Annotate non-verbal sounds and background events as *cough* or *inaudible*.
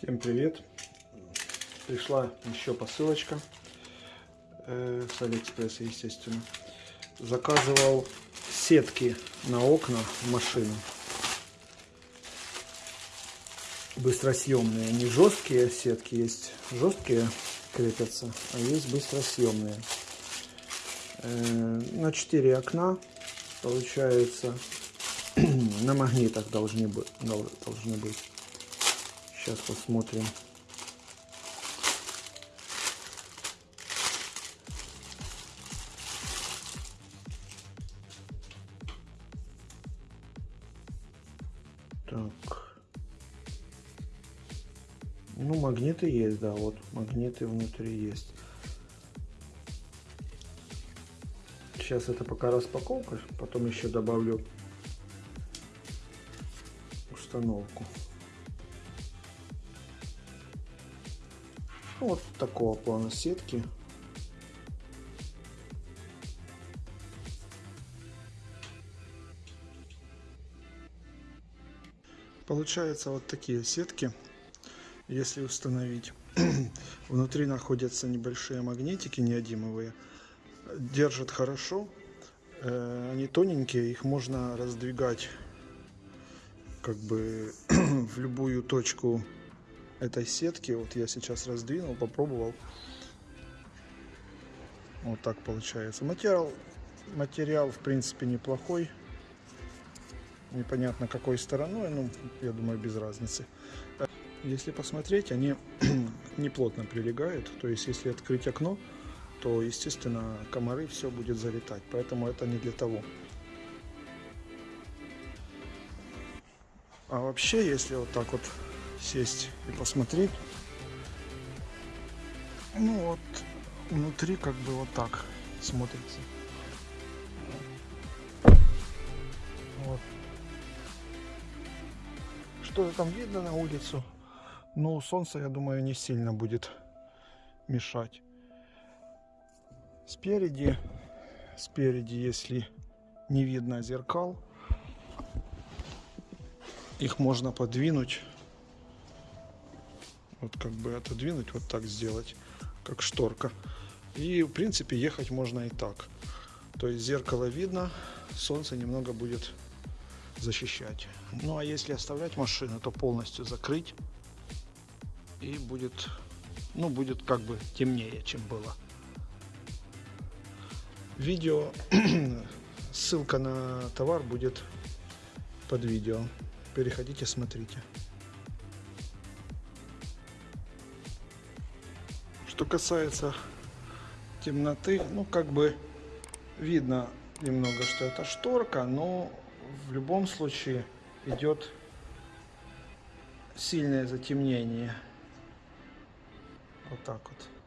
Всем привет! Пришла еще посылочка э, с Алиэкспресса, естественно. Заказывал сетки на окна в машину. Быстросъемные, не жесткие сетки, есть жесткие крепятся, а есть быстросъемные. Э, на 4 окна получается *clears throat* на магнитах должны должны быть. Сейчас посмотрим. Так. Ну, магниты есть, да, вот магниты внутри есть. Сейчас это пока распаковка, потом еще добавлю установку. Вот такого плана сетки. Получается вот такие сетки, если установить. *clears throat* Внутри находятся небольшие магнитики неодимовые. Держат хорошо. Э, они тоненькие, их можно раздвигать как бы *clears throat* в любую точку этой сетки. Вот я сейчас раздвинул, попробовал. Вот так получается. Материал, материал в принципе неплохой. Непонятно какой стороной, ну, я думаю, без разницы. Если посмотреть, они *clears throat* не плотно прилегают. То есть, если открыть окно, то, естественно, комары все будет залетать. Поэтому это не для того. А вообще, если вот так вот сесть и посмотреть. Ну вот, внутри как бы вот так смотрится. Вот. Что-то там видно на улицу. Но солнце, я думаю, не сильно будет мешать. Спереди, спереди, если не видно зеркал, их можно подвинуть вот как бы отодвинуть, вот так сделать, как шторка. И в принципе ехать можно и так. То есть зеркало видно, солнце немного будет защищать. Ну а если оставлять машину, то полностью закрыть и будет, ну будет как бы темнее, чем было. Видео, *clears throat* ссылка на товар будет под видео. Переходите, смотрите. Что касается темноты, ну как бы видно немного, что это шторка, но в любом случае идет сильное затемнение. Вот так вот.